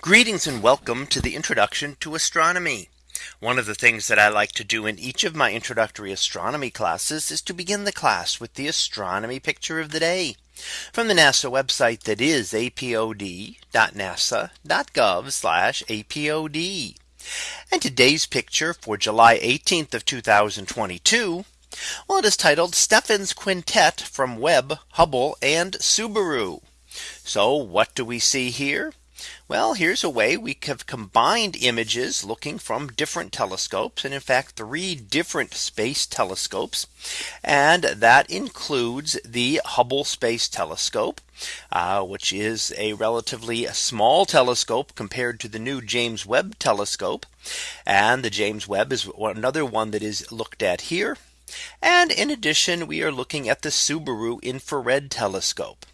Greetings and welcome to the introduction to astronomy. One of the things that I like to do in each of my introductory astronomy classes is to begin the class with the astronomy picture of the day from the NASA website that is apod.nasa.gov apod. And today's picture for July 18th of 2022. Well, it is titled Stephan's Quintet from Webb, Hubble and Subaru. So what do we see here? Well, here's a way we have combined images looking from different telescopes and in fact three different space telescopes. And that includes the Hubble Space Telescope, uh, which is a relatively small telescope compared to the new James Webb telescope. And the James Webb is another one that is looked at here. And in addition, we are looking at the Subaru infrared telescope.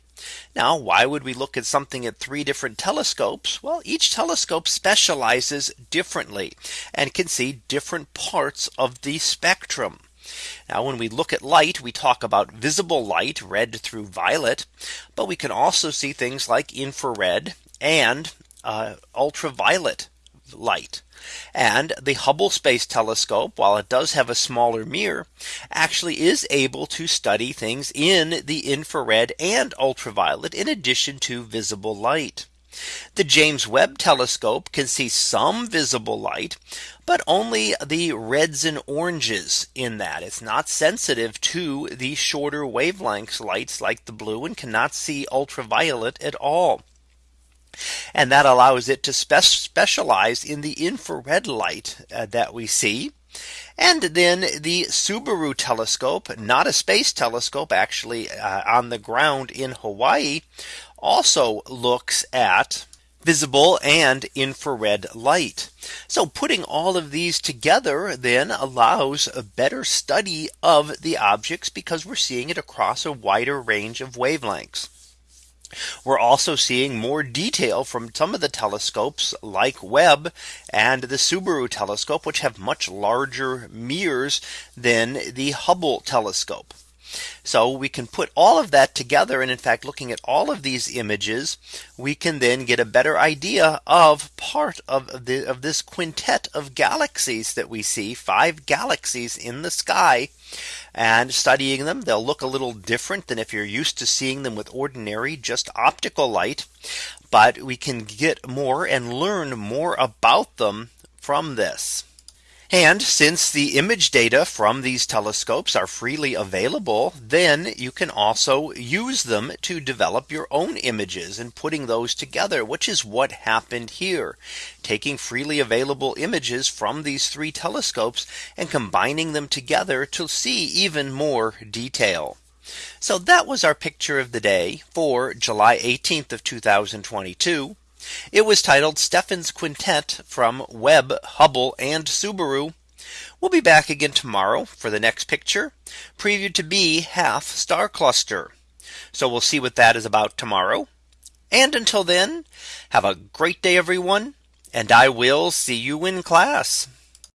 Now, why would we look at something at three different telescopes? Well, each telescope specializes differently and can see different parts of the spectrum. Now when we look at light, we talk about visible light red through violet. But we can also see things like infrared and uh, ultraviolet light. And the Hubble Space Telescope, while it does have a smaller mirror, actually is able to study things in the infrared and ultraviolet in addition to visible light. The James Webb telescope can see some visible light, but only the reds and oranges in that it's not sensitive to the shorter wavelengths lights like the blue and cannot see ultraviolet at all. And that allows it to spe specialize in the infrared light uh, that we see. And then the Subaru telescope, not a space telescope, actually uh, on the ground in Hawaii, also looks at visible and infrared light. So putting all of these together then allows a better study of the objects because we're seeing it across a wider range of wavelengths. We're also seeing more detail from some of the telescopes like Webb and the Subaru telescope, which have much larger mirrors than the Hubble telescope. So we can put all of that together. And in fact, looking at all of these images, we can then get a better idea of part of the of this quintet of galaxies that we see five galaxies in the sky and studying them they'll look a little different than if you're used to seeing them with ordinary just optical light but we can get more and learn more about them from this. And since the image data from these telescopes are freely available, then you can also use them to develop your own images and putting those together, which is what happened here. Taking freely available images from these three telescopes and combining them together to see even more detail. So that was our picture of the day for July 18th of 2022. It was titled Stephan's Quintet from Webb, Hubble and Subaru. We'll be back again tomorrow for the next picture previewed to be half star cluster. So we'll see what that is about tomorrow. And until then, have a great day, everyone. And I will see you in class.